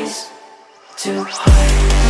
Place to hide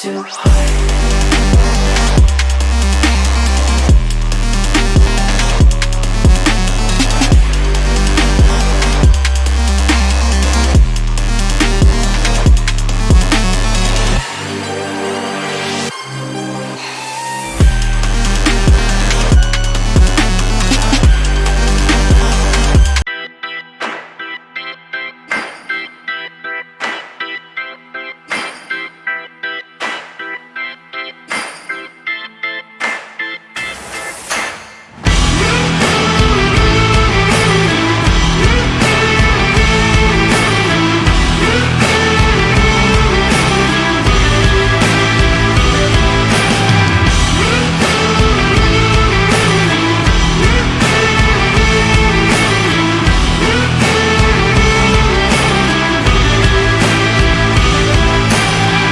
too high.